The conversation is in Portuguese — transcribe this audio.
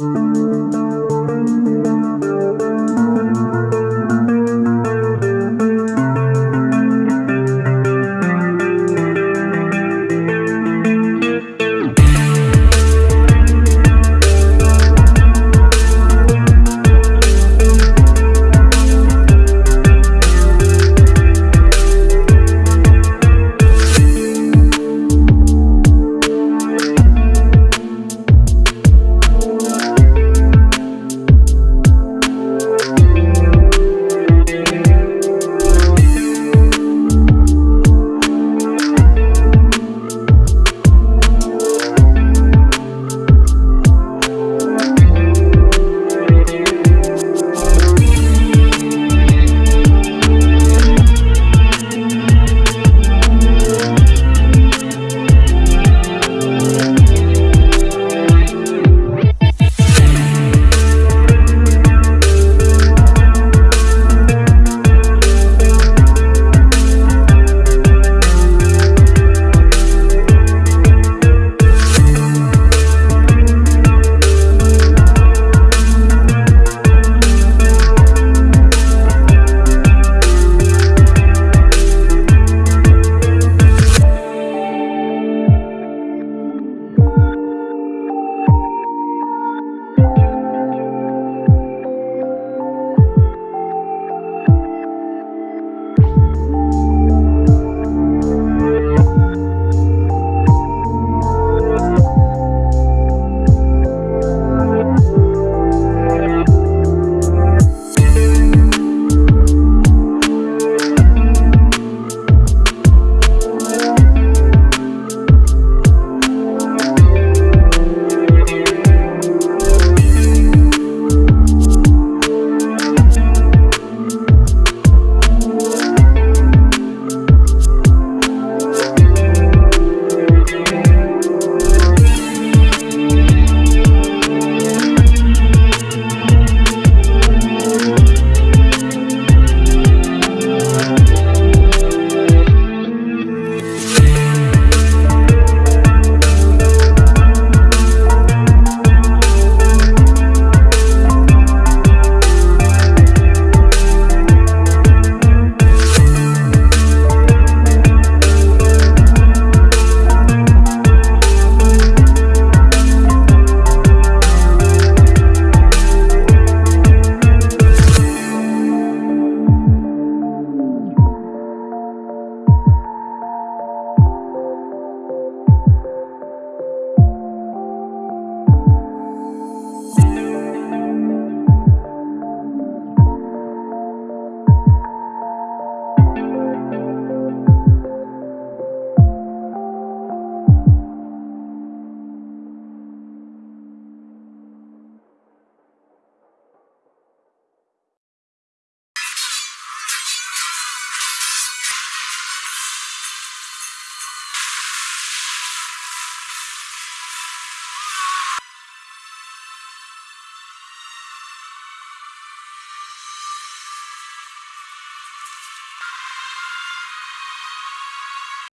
Música